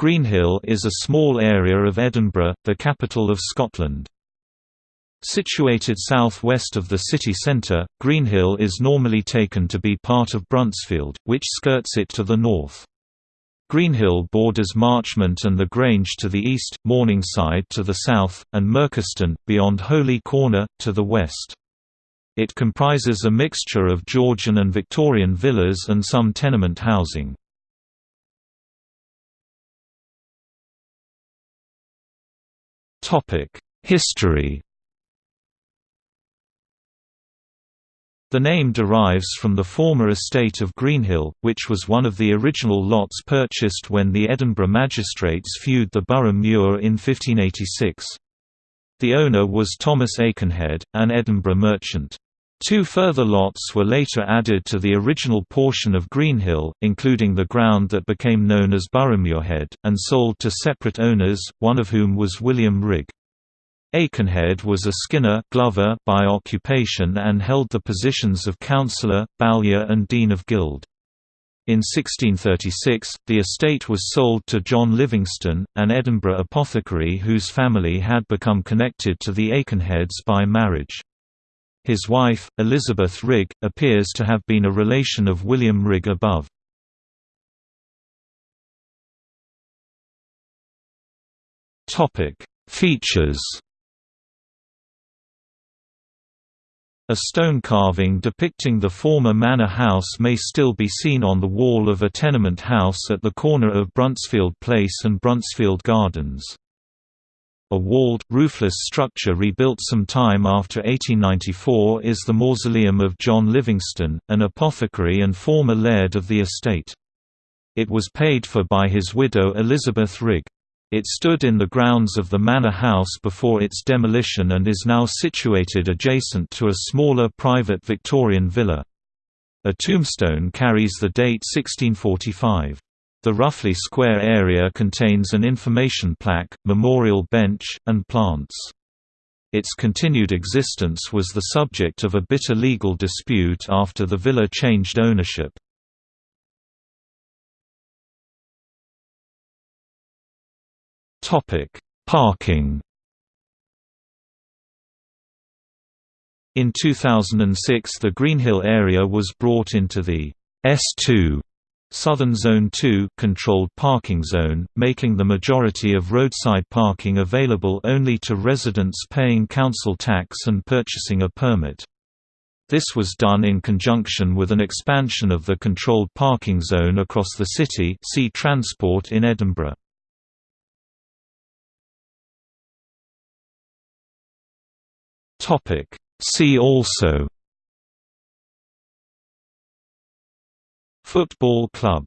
Greenhill is a small area of Edinburgh, the capital of Scotland. Situated south-west of the city centre, Greenhill is normally taken to be part of Bruntsfield, which skirts it to the north. Greenhill borders Marchmont and the Grange to the east, Morningside to the south, and Merchiston, beyond Holy Corner, to the west. It comprises a mixture of Georgian and Victorian villas and some tenement housing. History The name derives from the former estate of Greenhill, which was one of the original lots purchased when the Edinburgh magistrates feued the Burgh Muir in 1586. The owner was Thomas Aikenhead, an Edinburgh merchant. Two further lots were later added to the original portion of Greenhill, including the ground that became known as Burghmuirhead, and sold to separate owners, one of whom was William Rigg. Aikenhead was a skinner glover by occupation and held the positions of councillor, bowyer and dean of guild. In 1636, the estate was sold to John Livingston, an Edinburgh apothecary whose family had become connected to the Aikenheads by marriage. His wife, Elizabeth Rigg, appears to have been a relation of William Rigg above. Features A stone carving depicting the former manor house may still be seen on the wall of a tenement house at the corner of Bruntsfield Place and Bruntsfield Gardens. A walled, roofless structure rebuilt some time after 1894 is the mausoleum of John Livingston, an apothecary and former laird of the estate. It was paid for by his widow Elizabeth Rigg. It stood in the grounds of the manor house before its demolition and is now situated adjacent to a smaller private Victorian villa. A tombstone carries the date 1645. The roughly square area contains an information plaque, memorial bench, and plants. Its continued existence was the subject of a bitter legal dispute after the villa changed ownership. Parking. In 2006 the Greenhill area was brought into the S2 Southern Zone 2 controlled parking zone, making the majority of roadside parking available only to residents paying council tax and purchasing a permit. This was done in conjunction with an expansion of the controlled parking zone across the city see Transport in Edinburgh. See also Football club